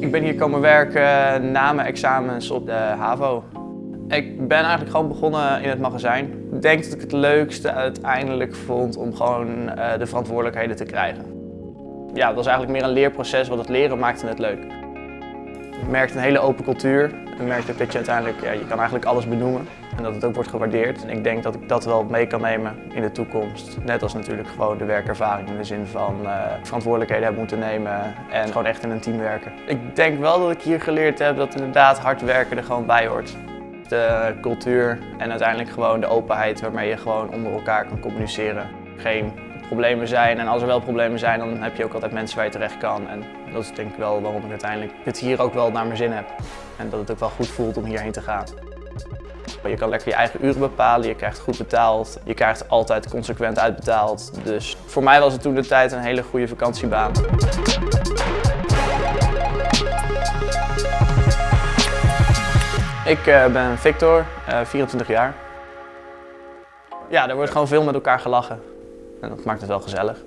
Ik ben hier komen werken na mijn examens op de HAVO. Ik ben eigenlijk gewoon begonnen in het magazijn. Ik denk dat ik het leukste uiteindelijk vond om gewoon uh, de verantwoordelijkheden te krijgen. Ja, het was eigenlijk meer een leerproces, want het leren maakte het leuk. Je merkt een hele open cultuur. Je merkt ook dat je uiteindelijk, ja, je kan eigenlijk alles benoemen. En dat het ook wordt gewaardeerd. En ik denk dat ik dat wel mee kan nemen in de toekomst. Net als natuurlijk gewoon de werkervaring in de zin van uh, verantwoordelijkheden hebben moeten nemen en gewoon echt in een team werken. Ik denk wel dat ik hier geleerd heb dat inderdaad hard werken er gewoon bij hoort. De cultuur en uiteindelijk gewoon de openheid waarmee je gewoon onder elkaar kan communiceren. Geen problemen zijn en als er wel problemen zijn dan heb je ook altijd mensen waar je terecht kan. En dat is denk ik wel waarom ik uiteindelijk het hier ook wel naar mijn zin heb. En dat het ook wel goed voelt om hierheen te gaan. Je kan lekker je eigen uren bepalen, je krijgt goed betaald, je krijgt altijd consequent uitbetaald. Dus voor mij was het toen de tijd een hele goede vakantiebaan. Ik uh, ben Victor, uh, 24 jaar. Ja, er wordt gewoon veel met elkaar gelachen. En dat maakt het wel gezellig.